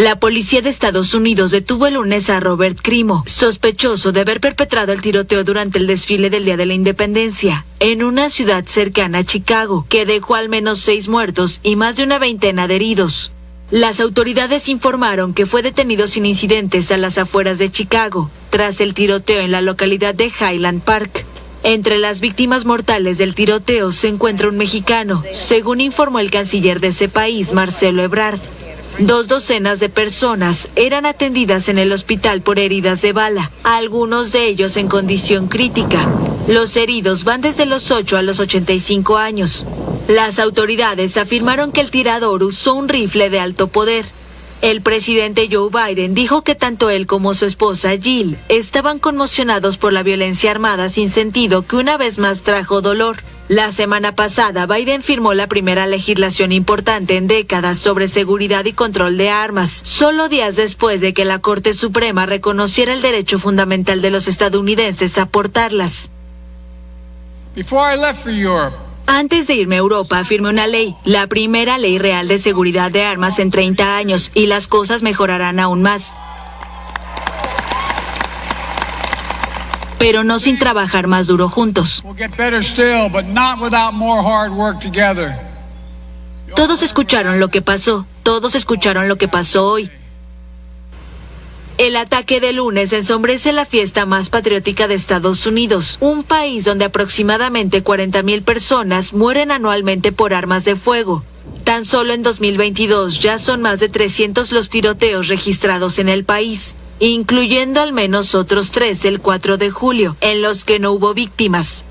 La policía de Estados Unidos detuvo el lunes a Robert Crimo, sospechoso de haber perpetrado el tiroteo durante el desfile del Día de la Independencia, en una ciudad cercana a Chicago, que dejó al menos seis muertos y más de una veintena de heridos. Las autoridades informaron que fue detenido sin incidentes a las afueras de Chicago, tras el tiroteo en la localidad de Highland Park. Entre las víctimas mortales del tiroteo se encuentra un mexicano, según informó el canciller de ese país, Marcelo Ebrard. Dos docenas de personas eran atendidas en el hospital por heridas de bala, algunos de ellos en condición crítica. Los heridos van desde los 8 a los 85 años. Las autoridades afirmaron que el tirador usó un rifle de alto poder. El presidente Joe Biden dijo que tanto él como su esposa Jill estaban conmocionados por la violencia armada sin sentido que una vez más trajo dolor. La semana pasada, Biden firmó la primera legislación importante en décadas sobre seguridad y control de armas, solo días después de que la Corte Suprema reconociera el derecho fundamental de los estadounidenses a portarlas. Antes de irme a Europa, firmé una ley, la primera ley real de seguridad de armas en 30 años, y las cosas mejorarán aún más. Pero no sin trabajar más duro juntos. Todos escucharon lo que pasó, todos escucharon lo que pasó hoy. El ataque de lunes ensombrece la fiesta más patriótica de Estados Unidos, un país donde aproximadamente 40.000 personas mueren anualmente por armas de fuego. Tan solo en 2022 ya son más de 300 los tiroteos registrados en el país incluyendo al menos otros tres el 4 de julio, en los que no hubo víctimas.